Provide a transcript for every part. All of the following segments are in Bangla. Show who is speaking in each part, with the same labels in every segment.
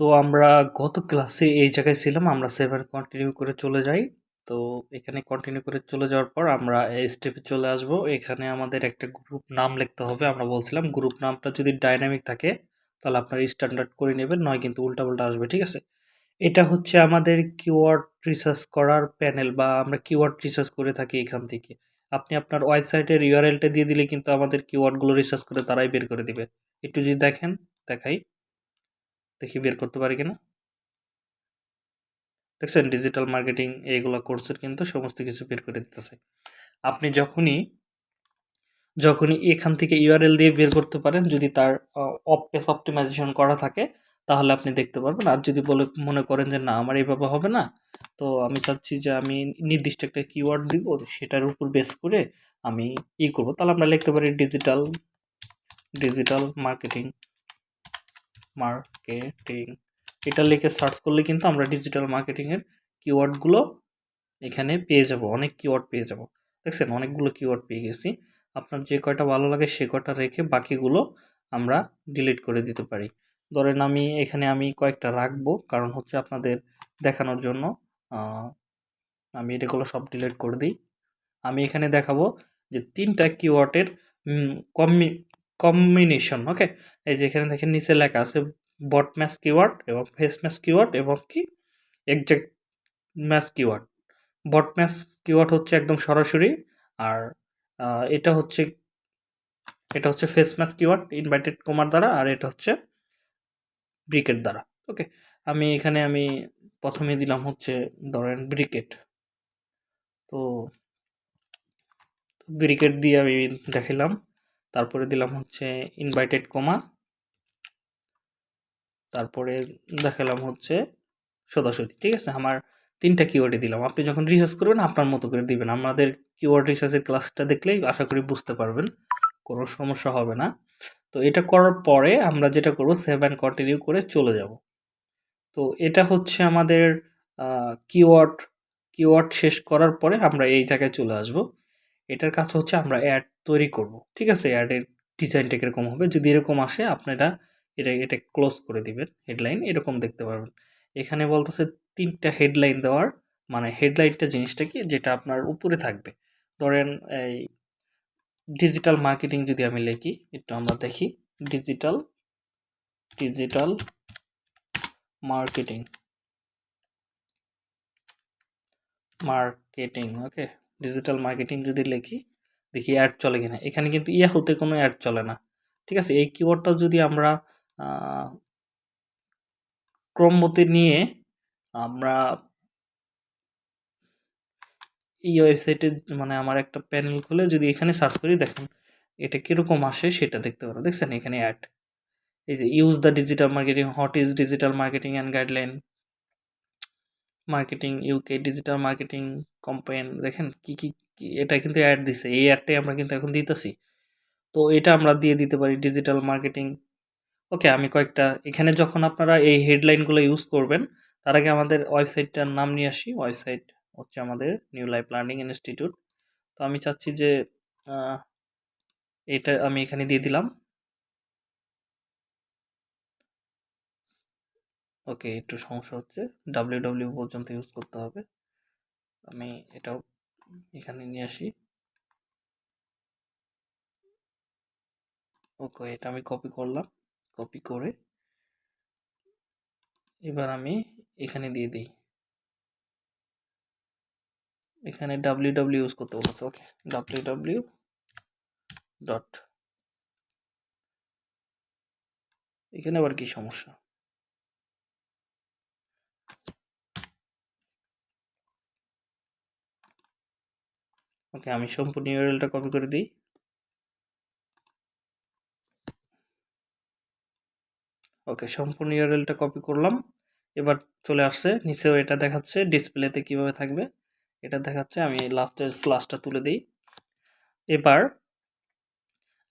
Speaker 1: তো আমরা গত ক্লাসে এই জায়গায় ছিলাম, আমরা সেভেন কন্টিনিউ করে চলে যাই। তো এখানে কন্টিনিউ করে চলে যাওয়ার পর আমরা এই স্টেপে চলে আসব। এখানে আমাদের একটা গ্রুপ নাম লিখতে হবে, আমরা বলছিলাম গ্রুপ নামটা যদি ডাইনামিক থাকে, তাহলে আপনার স্ট্যান্ডার্ড করে নেবেন, নয় কিন্তু উল্টাপাল্টা আসবে, ঠিক আছে? এটা হচ্ছে আমাদের কিওয়ার্ড রিসার্চ করার প্যানেল বা আমরা কিওয়ার্ড রিসার্চ করে থাকি এখান থেকে। আপনি আপনার ওয়েবসাইটের ইউআরএলটা দিয়ে দিলে কিন্তু আমাদের কিওয়ার্ডগুলো রিসার্চ করে তারাই বের করে দিবে। একটু যদি দেখেন, দেখাই। দেখি বের করতে পারি কিনা। দেখছেন ডিজিটাল মার্কেটিং এইগুলো কোর্সের কিন্তু সমস্ত কিছু বের করে দিতেছে। আপনি যখনই যখনই এখান থেকে ইউআরএল দিয়ে বের করতে পারেন, যদি তার অফ পেস অপটিমাইজেশন করা থাকে, তাহলে আপনি দেখতে পারবেন। আর যদি বলে, মনে করেন যে, না, আমার এইভাবে হবে না, তো আমি চাচ্ছি যে, আমি নির্দিষ্ট একটা কিওয়ার্ড দিব, সেটার উপর বেস করে আমি ই করব। তাহলে আমরা লিখতে পারি ডিজিটাল ডিজিটাল মার্কেটিং মার্কেটিং এটা লিখে সার্চ করলে কিন্তু আমরা ডিজিটাল মার্কেটিংয়ের কিওয়ার্ডগুলো এখানে পেয়ে যাব, অনেক কিওয়ার্ড পেয়ে যাব। দেখছেন? অনেকগুলো কিওয়ার্ড পেয়ে গেছি। আপনার যে কয়টা ভালো লাগে সে কয়টা রেখে বাকিগুলো আমরা ডিলিট করে দিতে পারি। ধরেন আমি, এখানে আমি কয়েকটা রাখব, কারণ হচ্ছে আপনাদের দেখানোর জন্য আমি এটাগুলো সব ডিলিট করে দিই। আমি এখানে দেখাবো যে তিনটা কিওয়ার্ডের কম্বি কম্বিনেশন ওকে এই যে এখানে দেখেন নিচে লেখা আছে বট ম্যাচ কিওয়ার্ড এবং ফেস ম্যাচ কিওয়ার্ড এবং কি? Exact match keyword broad match keyword হচ্ছে একদম সরাসরি আর এটা হচ্ছে এটা হচ্ছে ফেস ম্যাচ কিওয়ার্ড ইনভাইটেড কোমার দ্বারা আর এটা হচ্ছে ব্রিকেট দ্বারা ওকে আমি এখানে আমি প্রথমে দিলাম হচ্ছে ধরেন ব্রিকেট। তো ব্রিকেট দিয়ে আমি দেখালাম তারপরে দিলাম হচ্ছে ইনভাইটেড কমা তারপরে দেখালাম হচ্ছে সদাসতি ঠিক আছে? আমার তিনটা কিওয়ার্ডে দিলাম। আপনি যখন রিসার্চ করবেন, আপনার মতো করে দিবেন। আমাদের কিওয়ার্ড রিসার্চের ক্লাসটা দেখলেই আশা করি বুঝতে পারবেন, কোনো সমস্যা হবে না। তো এটা করার পরে আমরা যেটা করব সেভ অ্যান্ড কন্টিনিউ করে চলে যাব। তো এটা হচ্ছে আমাদের কিওয়ার্ড কিওয়ার্ড শেষ করার পরে আমরা এই জায়গায় চলে আসব। এটার কাজ হচ্ছে আমরা অ্যাড তৈরি করব, ঠিক আছে? অ্যাডের ডিজাইনটা কীরকম হবে? যদি এরকম আসে, আপনারা এটা এটা ক্লোজ করে দিবেন হেডলাইন এরকম দেখতে পারবেন। এখানে বলতেছে তিনটা হেডলাইন দেওয়ার মানে হেডলাইনটা জিনিসটা কি? যেটা আপনার উপরে থাকবে। ধরেন এই ডিজিটাল মার্কেটিং যদি আমি লিখি, একটু আমরা দেখি digital digital marketing marketing okay digital marketing যদি লিখি, দেখি অ্যাড চলে কিনা। এখানে কিন্তু ইয়া হতে কোনো অ্যাড চলে না। ঠিক আছে? এই কিওয়ার্ডটা যদি আমরা ক্রমমতে নিয়ে আমরা এই ওয়েবসাইটে মানে আমার একটা প্যানেল খুলে যদি এখানে সার্চ করি, দেখেন এটা কীরকম আসে সেটা দেখতে পারো। দেখছেন? এখানে অ্যাড এই যে use the digital marketing what is digital marketing and guideline marketing UK digital marketing campaign দেখেন কি কি এটা কিন্তু অ্যাড দিছে। এই অ্যাডটাই আমরা কিন্তু এখন দিতেছি। তো এটা আমরা দিয়ে দিতে পারি ডিজিটাল মার্কেটিং ওকে আমি কয়েকটা, এখানে যখন আপনারা এই হেডলাইনগুলো ইউজ করবেন, তার আগে আমাদের ওয়েবসাইটটার নাম নিয়ে আসি। ওয়েবসাইট হচ্ছে আমাদের নিউ লাইফ লার্নিং ইনস্টিটিউট তো আমি চাচ্ছি যে এটা আমি এখানে দিয়ে দিলাম। ওকে, একটু সমস্যা হচ্ছে। ডাব্লিউ ডাব্লিউ পর্যন্ত ইউজ করতে হবে। আমি এটাও এখানে নিয়ে আসি। ওকে, এটা আমি কপি করলাম। কপি করে এবার আমি এখানে দিয়ে দিই। এখানে ডাব্লিউ ডাব্লিউ ইউজ করতে বলছে। ওকে ডাব্লিউ ডাব্লিউ ডট এখানে আবার কি সমস্যা? ওকে আমি সম্পূর্ণ ইউআরএলটা কপি করে দিই। ওকে সম্পূর্ণ ইউআরএলটা কপি করলাম। এবার চলে আসছে, নিচেও এটা দেখাচ্ছে ডিসপ্লেতে কীভাবে থাকবে। এটা দেখাচ্ছে, আমি লাস্টের স্লাসটা তুলে দিই। এবার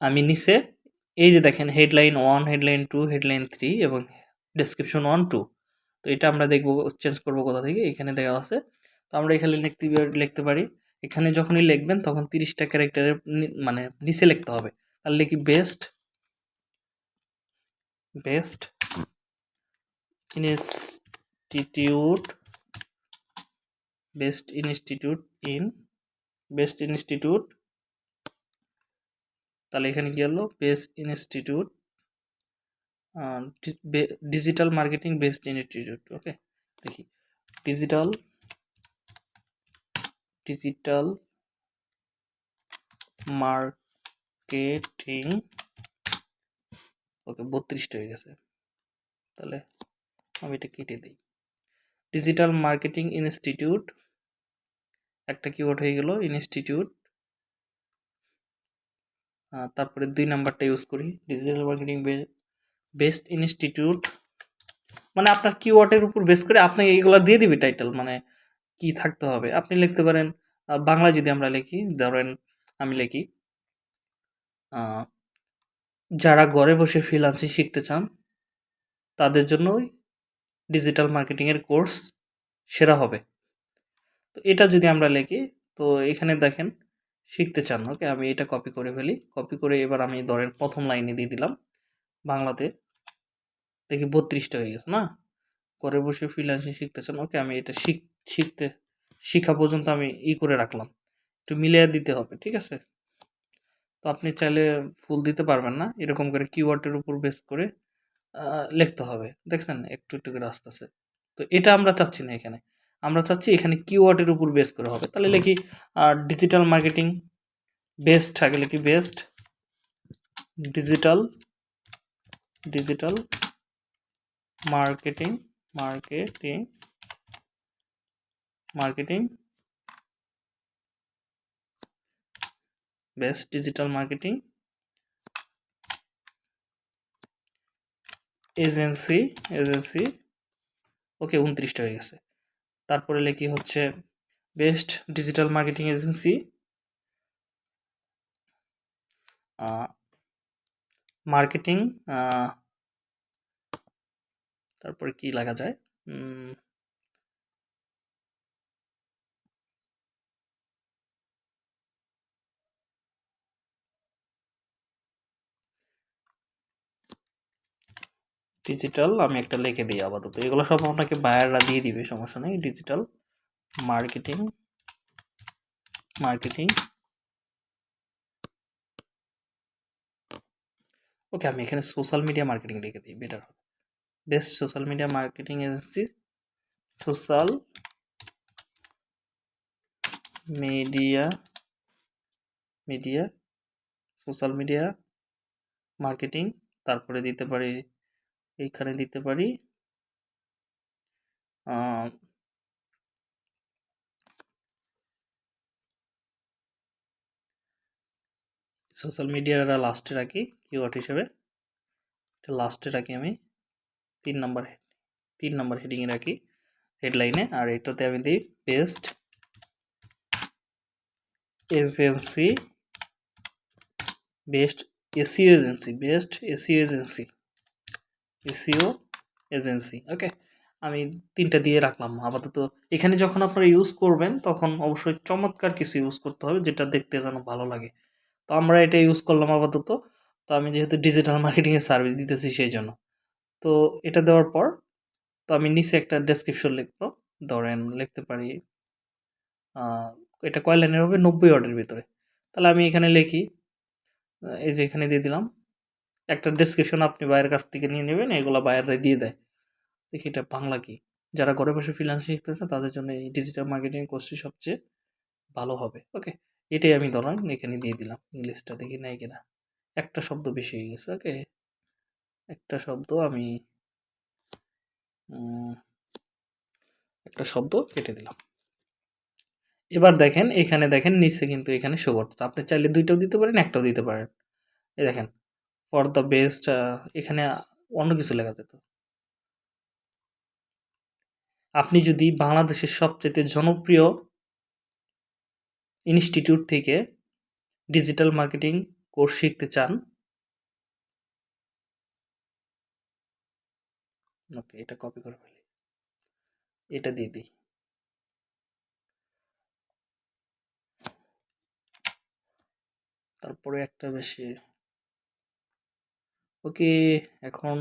Speaker 1: আমি নিচে, এই যে দেখেন headline one headline two headline three এবং ডেসক্রিপশন ওয়ান টু তো এটা আমরা দেখব চেঞ্জ করব কোথা থেকে? এখানে দেওয়া আছে। তো আমরা এখানে লিখতে লিখতে পারি এখানে যখনই লিখবেন, তখন তিরিশটা ক্যারেক্টারের মানে নিচে লিখতে হবে। তাহলে কি best best institute best institute in best institute তাহলে এখানে কি হলো? Best institute digital marketing best institute okay দেখি। ডিজিটাল ডিজিটাল মার্কেটিং ওকে, বত্রিশটা হয়ে গেছে। তাহলে আমি এটা কেটে দিই। ডিজিটাল মার্কেটিং ইনস্টিটিউট একটা কিওয়ার্ড হয়ে গেল ইনস্টিটিউট তারপরে দুই নাম্বারটা ইউজ করি। ডিজিটাল মার্কেটিং বেস্ট ইনস্টিটিউট মানে আপনার কিওয়ার্ডের উপর বেস করে আপনি এইগুলো দিয়ে দিবি টাইটেল মানে কি থাকতে হবে? আপনি লিখতে পারেন বাংলা যদি আমরা লিখি, ধরেন আমি লিখি যারা ঘরে বসে ফ্রিলান্সিং শিখতে চান, তাদের জন্যই ডিজিটাল মার্কেটিংয়ের কোর্স সেরা হবে। তো এটা যদি আমরা লিখি, তো এখানে দেখেন, শিখতে চান, ওকে? আমি এটা কপি করে ফেলি। কপি করে এবার আমি ধরেন প্রথম লাইনে দিয়ে দিলাম, বাংলাতে। দেখি বত্রিশটা হয়ে গেছে, না? ঘরে বসে ফ্রিল্যান্সিং শিখতে চান, ওকে? আমি এটা শিখ শিখতে শিখা পর্যন্ত আমি ই করে রাখলাম। একটু মিলিয়ে দিতে হবে ঠিক আছে? তো আপনি চাইলে ফুল দিতে পারবেন না। এরকম করে কিওয়ার্ডের উপর বেস করে লিখতে হবে দেখছেন? একটু একটু করে আসতেছে তো এটা আমরা চাচ্ছি না এখানে। আমরা চাচ্ছি এখানে কিওয়ার্ডের উপর বেস করে হবে। তাহলে লিখি ডিজিটাল মার্কেটিং বেস্ট আগে লিখি best digital digital marketing marketing marketing. Best digital marketing. Agency agency. Okay, উনত্রিশটা হয়ে গেছে। তারপরে লেখি হচ্ছে, best digital marketing agency. Marketing তারপরে কি লেখা যায়? ডিজিটাল আমি একটা লিখে দিই আপাতত। এগুলো সব আপনাকে বায়াররা দিয়ে দিবে, সমস্যা নেই। ডিজিটাল মার্কেটিং মার্কেটিং ওকে আমি এখানে সোশ্যাল মিডিয়া মার্কেটিং লিখে দিই বেটার হবে। Best social media marketing agency social media media social media marketing তারপরে দিতে পারি এইখানে দিতে পারি। সোশ্যাল মিডিয়াটা লাস্টে রাখি, কিওয়ার্ড হিসেবে। এটা লাস্টে রাখি আমি তিন নম্বর তিন নম্বর হেডিংয়ে রাখি হেডলাইনে। আর এটাতে আমি দিই best agency, best SEO agency, best SEO agency. SEO agency. Okay আমি তিনটা দিয়ে রাখলাম। আপাতত এখানে যখন আপনারা ইউজ করবেন, তখন অবশ্যই চমৎকার কিছু ইউজ করতে হবে, যেটা দেখতে যেন ভালো লাগে। তো আমরা এটা ইউজ করলাম আপাতত। তো আমি যেহেতু ডিজিটাল মার্কেটিংয়ের সার্ভিস দিতেছি সেই জন্য। তো এটা দেওয়ার পর, তো আমি নিচে একটা ডেসক্রিপশন লিখব। ধরেন লিখতে পারি এটা কয় লাইনের হবে? নব্বই ওয়ার্ডের ভিতরে। তাহলে আমি এখানে লিখি, এই যে এখানে দিয়ে দিলাম। একটা ডেসক্রিপশন আপনি বাইরের কাছ থেকে নিয়ে নেবেন, এগুলো বাইরে দিয়ে দেয়। দেখি এটা বাংলা কি? যারা ঘরে বসে ফ্রিল্যান্স শিখতেছে তাদের জন্য এই ডিজিটাল মার্কেটিং কোর্সটি সবচেয়ে ভালো হবে। ওকে এটাই আমি ধরেন এখানে দিয়ে দিলাম। ইংলিশটা দেখি নাই কিনা। একটা শব্দ বেশি হয়ে গেছে ওকে একটা শব্দ আমি একটা শব্দ কেটে দিলাম। এবার দেখেন, এখানে দেখেন, নিচে কিন্তু এখানে শো করতে আপনি চাইলে দুইটাও দিতে পারেন, একটাও দিতে পারেন। এই দেখেন ফর দ্য বেস্ট এখানে অন্য কিছু লেখা যেত। আপনি যদি বাংলাদেশের সবচেয়ে জনপ্রিয় ইনস্টিটিউট থেকে ডিজিটাল মার্কেটিং কোর্স শিখতে চান ওকে এটা কপি করে ফেলি। এটা দিয়ে দিই। তারপরে একটা বেশি ওকে, এখন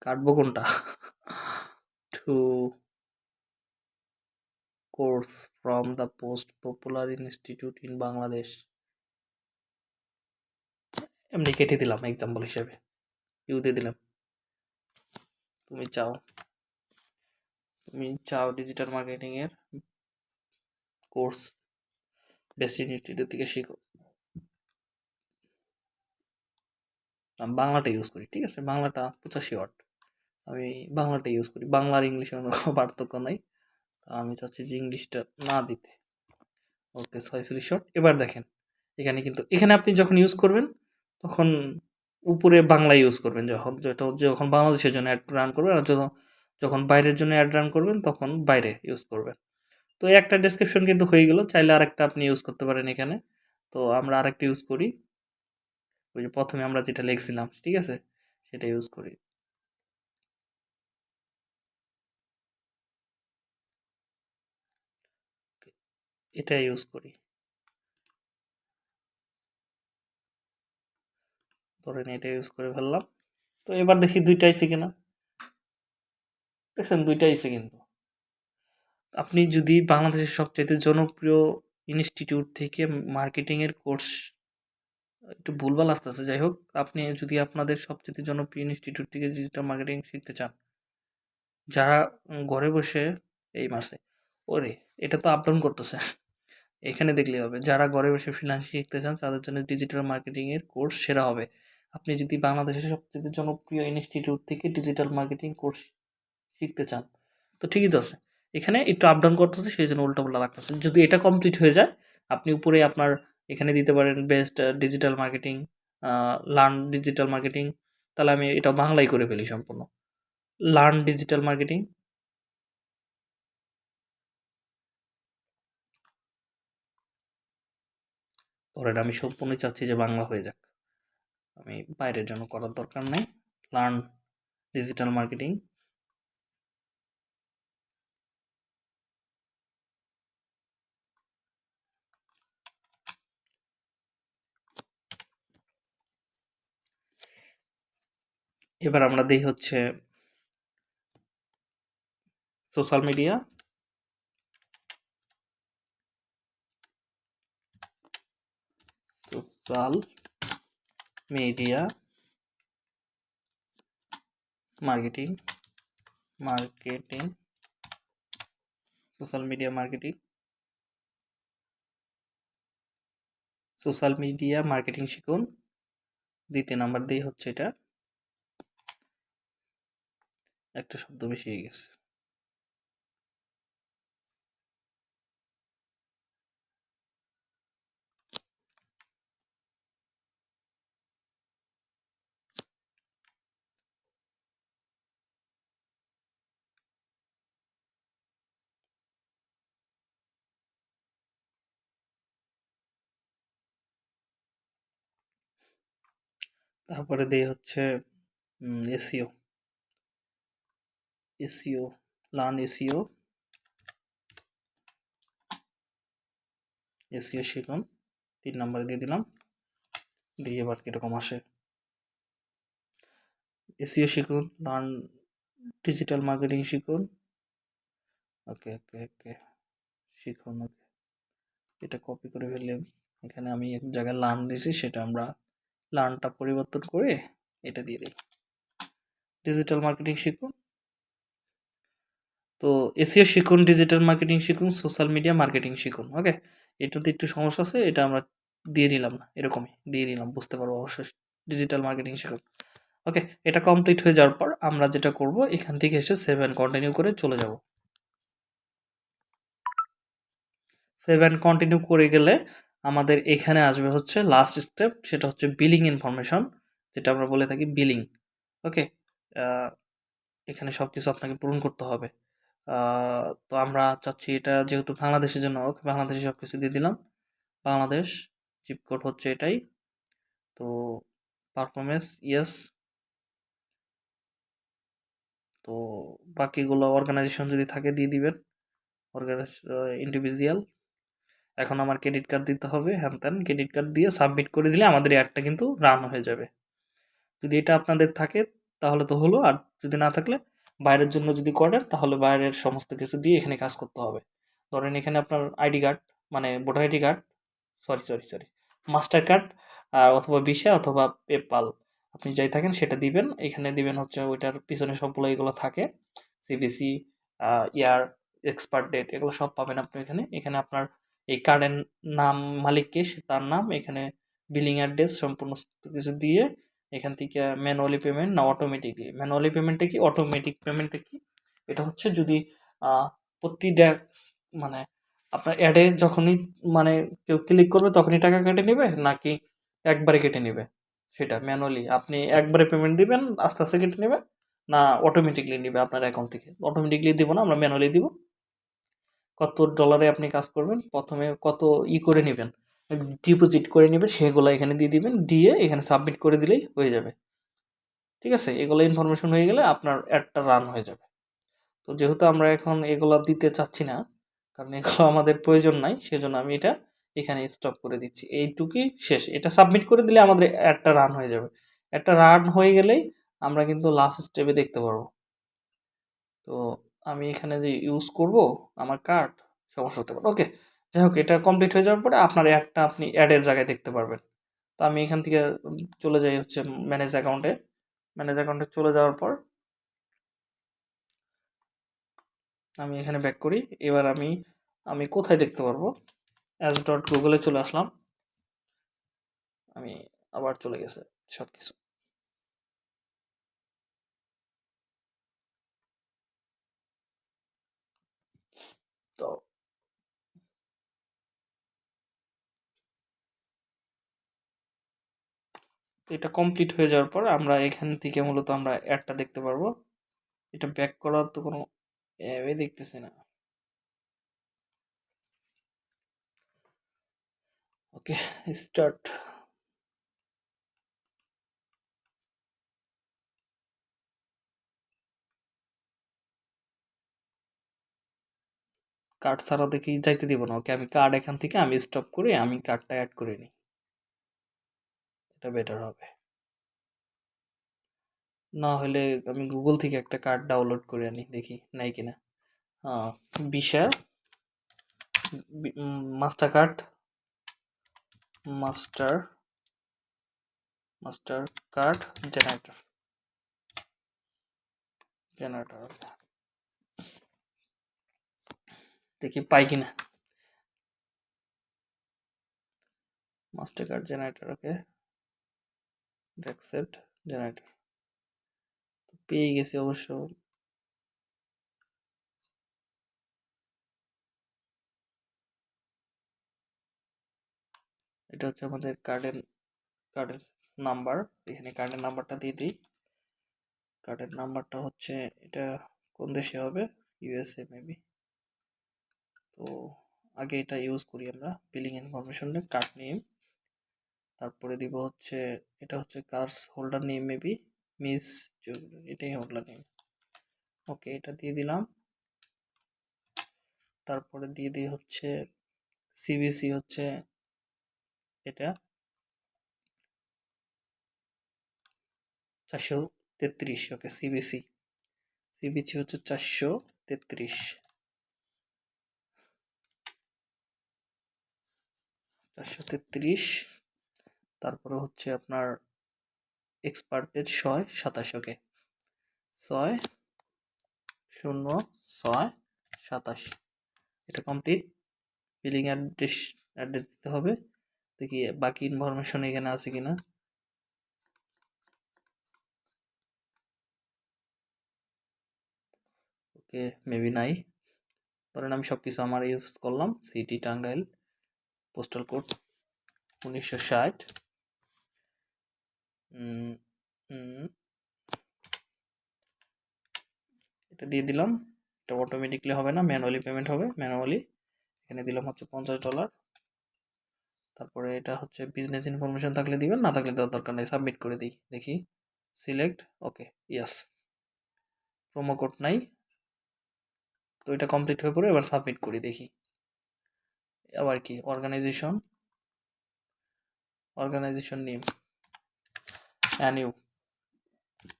Speaker 1: কাটবো কোনটা? To course from the most popular institute in Bangladesh এমনি কেটে দিলাম এক্সাম্পল হিসাবে। ইউ দিয়ে দিলাম। তুমি চাও? তুমি চাও ডিজিটাল মার্কেটিংয়ের কোর্স বেসিক ইউনিটের থেকে শিখো। আমি বাংলাটা ইউজ করি, ঠিক আছে? বাংলাটা পঁচাশি ওয়াট। আমি বাংলাটা ইউজ করি। বাংলা আর ইংলিশের কোনো পার্থক্য নাই। আমি চাচ্ছি যে ইংলিশটা না দিতে। ওকে, ছয়চল্লিশ শট এবার দেখেন, এখানে কিন্তু, এখানে আপনি যখন ইউজ করবেন, তখন উপরে বাংলা ইউজ করবেন যখন। যখন বাংলাদেশের জন্য অ্যাড রান করবেন আর যখন যখন বাইরের জন্য অ্যাড রান করবেন, তখন বাইরে ইউজ করবেন। তো একটা ডেসক্রিপশন কিন্তু হয়ে গেল। চাইলে আরেকটা আপনি ইউজ করতে পারেন এখানে। তো আমরা আরেকটা ইউজ করি। ওই যে প্রথমে আমরা যেটা লিখছিলাম, ঠিক আছে? সেটা ইউজ করি। এটা ইউজ করি। ধরেন এটা ইউজ করে ফেললাম। তো এবার দেখি দুইটা আইসে কিনা। দেখছেন দুইটা আইসে কিন্তু। আপনি যদি বাংলাদেশের সবচাইতে জনপ্রিয় ইনস্টিটিউট থেকে মার্কেটিংয়ের কোর্স একটু ভুলভাল আসতেছে। যাই হোক আপনি যদি আপনাদের সবচেয়ে জনপ্রিয় ইনস্টিটিউট থেকে ডিজিটাল মার্কেটিং শিখতে চান, যারা ঘরে বসে এই মাসে ওরে, এটা তো আপ ডাউন করতেছে। এখানে দেখলেই হবে, যারা ঘরে বসে ফ্রিল্যান্স শিখতে চান, তাদের জন্য ডিজিটাল মার্কেটিংয়ের কোর্স সেরা হবে। আপনি যদি বাংলাদেশের সবচেয়ে জনপ্রিয় ইনস্টিটিউট থেকে ডিজিটাল মার্কেটিং কোর্স শিখতে চান, তো ঠিকই তো আছে। এখানে একটু আপ ডাউন করতেছে, সেই জন্য উল্টোপাল্টা লাগতেছে। যদি এটা কমপ্লিট হয়ে যায়, আপনি উপরে আপনার এখানে দিতে পারেন best digital marketing learn digital marketing তাহলে আমি এটা বাংলায় করে ফেলি সম্পূর্ণ। লার্ন ডিজিটাল মার্কেটিং ধরেন আমি সম্পূর্ণই চাচ্ছি যে বাংলা হয়ে যাক। আমি বাইরের জন্য করার দরকার নেই। লার্ন ডিজিটাল মার্কেটিং এবার আমরা দিই হচ্ছে social media social media marketing marketing social media marketing social media marketing শিখুন। দ্বিতীয় নাম্বার দিয়ে হচ্ছে এটা। একটা শব্দ বেশি হয়ে গেছে। তারপরে দিয়ে হচ্ছে SEO SEO learn SEO SEO শিখুন তিন নাম্বার দিয়ে দিলাম, দিয়ে এবার কীরকম আসে। এসিও শিখুন লার্ন ডিজিটাল মার্কেটিং শিখুন। ওকে ওকে ওকে শিখুন ওকে এটা কপি করে ফেললে এখানে আমি এক জায়গায় লার্ন দিছি, সেটা আমরা লার্নটা পরিবর্তন করে এটা দিয়ে দিই। ডিজিটাল মার্কেটিং শিখুন। তো এসিও শিখুন ডিজিটাল মার্কেটিং শিখুন সোশ্যাল মিডিয়া মার্কেটিং শিখুন ওকে এটাতে একটু সমস্যা আছে, এটা আমরা দিয়ে নিলাম না, এরকমই দিয়ে নিলাম, বুঝতে পারব অবশ্যই ডিজিটাল মার্কেটিং শিখুন ওকে এটা কমপ্লিট হয়ে যাওয়ার পর আমরা যেটা করব, এখান থেকে এসে সেভেন কন্টিনিউ করে চলে যাব। সেভেন কন্টিনিউ করে গেলে আমাদের এখানে আসবে হচ্ছে লাস্ট স্টেপ সেটা হচ্ছে বিলিং ইনফরমেশন যেটা আমরা বলে থাকি বিলিং ওকে এখানে সব কিছু আপনাকে পূরণ করতে হবে। তো আমরা চাচ্ছি এটা যেহেতু বাংলাদেশের জন্য, ওকে বাংলাদেশে সব কিছু দিয়ে দিলাম। বাংলাদেশ চিপ কোড হচ্ছে এটাই। তো পারফরমেন্স ইয়েস তো বাকিগুলো অর্গানাইজেশন যদি থাকে দিয়ে দিবেন। অর্গানাইজ ইন্ডিভিজুয়াল এখন আমার ক্রেডিট কার্ড দিতে হবে, হ্যান ত্যান ক্রেডিট কার্ড দিয়ে সাবমিট করে দিলে আমাদের অ্যাডটা কিন্তু রান হয়ে যাবে। যদি এটা আপনাদের থাকে, তাহলে তো হলো। আর যদি না থাকলে বাইরের জন্য যদি করেন, তাহলে বাইরের সমস্ত কিছু দিয়ে এখানে কাজ করতে হবে। ধরেন এখানে আপনার আইডি কার্ড মানে voter ID card, sorry sorry sorry, Mastercard, আর অথবা ভিসা অথবা পেপাল, আপনি যাই থাকেন সেটা দিবেন। এখানে দিবেন হচ্ছে ওইটার পিছনে সবগুলো এগুলো থাকে, সিবিসি ইয়ার, এক্সপার্ট ডেট, এগুলো সব পাবেন আপনি এখানে। এখানে আপনার এই কার্ডের নাম মালিককে তার নাম, এখানে বিলিং অ্যাড্রেস, সম্পূর্ণ কিছু দিয়ে এখান থেকে ম্যানুয়ালি পেমেন্ট না অটোমেটিকলি ম্যানুয়ালি পেমেন্টটা কি? অটোমেটিক পেমেন্টটা কি? এটা হচ্ছে যদি প্রতিটা মানে আপনার অ্যাডে যখনই মানে কেউ ক্লিক করবে তখনই টাকা কেটে নেবে নাকি একবারে কেটে নেবে? সেটা ম্যানুয়ালি আপনি একবারে পেমেন্ট দিবেন, আস্তে আস্তে কেটে নেবে, না অটোমেটিকলি নেবে আপনার অ্যাকাউন্ট থেকে? অটোমেটিকলি দিব না, আমরা ম্যানুয়ালি দিব। কত ডলারে আপনি কাজ করবেন? প্রথমে কত ই করে নেবেন? ডিপোজিট করে নেবেন সেগুলো এখানে দিয়ে দিবেন, দিয়ে এখানে সাবমিট করে দিলেই হয়ে যাবে। ঠিক আছে? এগুলো ইনফরমেশন হয়ে গেলে আপনার অ্যাডটা রান হয়ে যাবে। তো যেহেতু আমরা এখন এগুলো দিতে চাচ্ছি না, কারণ এগুলো আমাদের প্রয়োজন নাই, সেজন্য আমি এটা এখানে স্টপ করে দিচ্ছি। এইটুকুই শেষ। এটা সাবমিট করে দিলে আমাদের অ্যাডটা রান হয়ে যাবে। একটা রান হয়ে গেলেই আমরা কিন্তু লাস্ট স্টেপে দেখতে পারব। তো আমি এখানে যে ইউজ করব, আমার কার্ড সমস্যা হতে পারে। ওকে যাই হোক, এটা কমপ্লিট হয়ে যাওয়ার পরে আপনার অ্যাডটা আপনি অ্যাডের জায়গায় দেখতে পারবেন। তো আমি এখান থেকে চলে যাই হচ্ছে ম্যানেজ অ্যাকাউন্টে ম্যানেজ অ্যাকাউন্টে চলে যাওয়ার পর আমি এখানে ব্যাক করি। এবার আমি আমি কোথায় দেখতে পারব? অ্যাজ ডট গুগলে চলে আসলাম। আমি আবার চলে গেছে সব কিছু তো এটা কমপ্লিট হয়ে যাওয়ার পর আমরা এখান থেকে মূলত আমরা অ্যাডটা দেখতে পারব। এটা ব্যাক করার তো কোনো অ্যাপে দেখতেছি না। ওকে স্টার্ট কার্ড ছাড়া দেখি যাইতে দিব না। ওকে, আমি কার্ড এখান থেকে আমি স্টপ করে, আমি কার্ডটা অ্যাড করে নিই। এটা বেটার হবে। না হলে আমি গুগল থেকে একটা কার্ড ডাউনলোড করে আনি, দেখি নাই কিনা। Visa Mastercard master Mastercard generator generator দেখি পাই কিনা। Mastercard generator okay accept generator পেয়ে গেছি অবশ্য এটা হচ্ছে আমাদের কার্ডের কার্ডের নাম্বার এখানে কার্ডের নাম্বারটা দিয়ে দিই। কার্ডের নাম্বারটা হচ্ছে, এটা কোন দেশে হবে? ইউএসএ মেবি তো আগে এটা ইউজ করি আমরা। বিলিং ইনফরমেশনে কার্ড নেম তারপরে দিব হচ্ছে, এটা হচ্ছে cards holder name maybe miss এটাই হোল্ডার নেম ওকে এটা দিয়ে দিলাম। তারপরে দিয়ে দিই হচ্ছে সিবিসি হচ্ছে এটা চারশো তেত্রিশ ওকে সিবিসি সিবিসি হচ্ছে চারশো তেত্রিশ। চারশো তেত্রিশ। তারপরে হচ্ছে আপনার এক্সপার্ট ডেট ছয়, সাতাশ, ওকে। ছয়, শূন্য, ছয়, সাতাশ। এটা কমপ্লিট। বিলিং অ্যাড্রেস অ্যাড্রেস দিতে হবে। দেখি বাকি ইনফরমেশন এখানে আছে কিনা। ওকে, মেবি নাই। ধরেন আমি সব কিছু আমার ইউজ করলাম। সিটি টাঙ্গাইল, পোস্টাল কোড উনিশশো ষাট। এটা দিয়ে দিলাম। এটা অটোমেটিকলি হবে না ম্যানুয়ালি পেমেন্ট হবে ম্যানুয়ালি এখানে দিলাম হচ্ছে পঞ্চাশ ডলার তারপরে এটা হচ্ছে বিজনেস ইনফরমেশন থাকলে দিবেন, না থাকলে দেওয়ার দরকার নেই সাবমিট করে দিই, দেখি। Select okay yes promo code নাই। তো এটা কমপ্লিট হয়ে পড়ে, এবার সাবমিট করি, দেখি। আবার কি অর্গানাইজেশন অর্গানাইজেশন নেম অ্যানিউ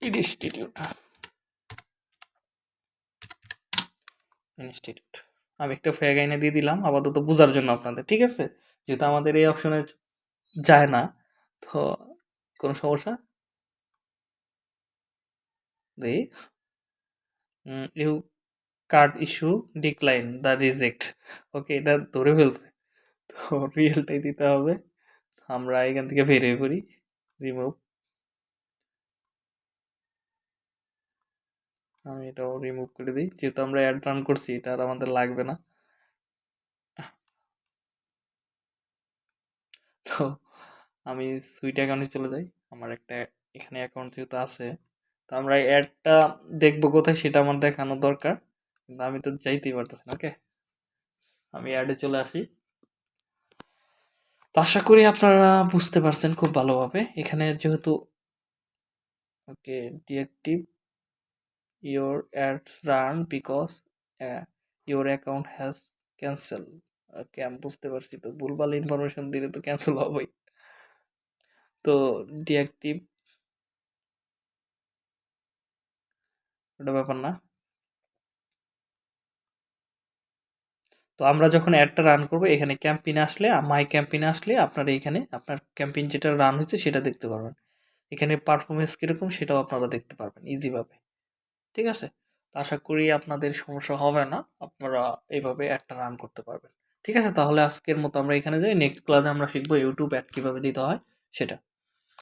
Speaker 1: ইনস্টিটিউট ইনস্টিটিউট আমি একটা ফ্যাগ আইনে দিয়ে দিলাম, আপাতত বোঝার জন্য আপনাদের, ঠিক আছে? যেহেতু আমাদের এই অপশনে যায় না, তো কোনো সমস্যা? You card issue decline the reject okay এটা ধরে ফেলছে। তো রিয়েলটাই দিতে হবে। আমরা এখান থেকে বেরিয়ে পড়ি। রিমুভ আমি এটাও রিমুভ করে দিই। যেহেতু আমরা অ্যাড রান করছি, এটা আর আমাদের লাগবে না। তো আমি সুইট অ্যাকাউন্টে চলে যাই। আমার একটা এখানে অ্যাকাউন্ট যেহেতু আছে, তো আমরা অ্যাডটা দেখব কোথায় সেটা আমার দেখানো দরকার। কিন্তু আমি তো যাইতেই পারতেছি না ওকে আমি অ্যাডে চলে আসি। তো আশা করি আপনারা বুঝতে পারছেন খুব ভালোভাবে। এখানে যেহেতু okay deactive your ads run because your account has cancel okay আমি বুঝতে পারছি তো, ভুলভাল ইনফরমেশন দিলে তো ক্যান্সেল হবেই। তো ডিঅ্যাক্টিভ ওটা ব্যাপার না। তো আমরা যখন অ্যাডটা রান করব, এখানে ক্যাম্পিনে আসলে মাই ক্যাম্পিনে আসলে আপনারা এখানে আপনার ক্যাম্পিন যেটা রান হয়েছে সেটা দেখতে পারবেন। এখানে পারফরমেন্স কীরকম সেটাও আপনারা দেখতে পারবেন ইজিভাবে ঠিক আছে? আশা করি আপনাদের সমস্যা হবে না। আপনারা এইভাবে অ্যাডটা রান করতে পারবেন। ঠিক আছে? তাহলে আজকের মতো আমরা এখানে যাই। নেক্সট ক্লাসে আমরা শিখব ইউটিউব অ্যাড কীভাবে দিতে হয়, সেটা।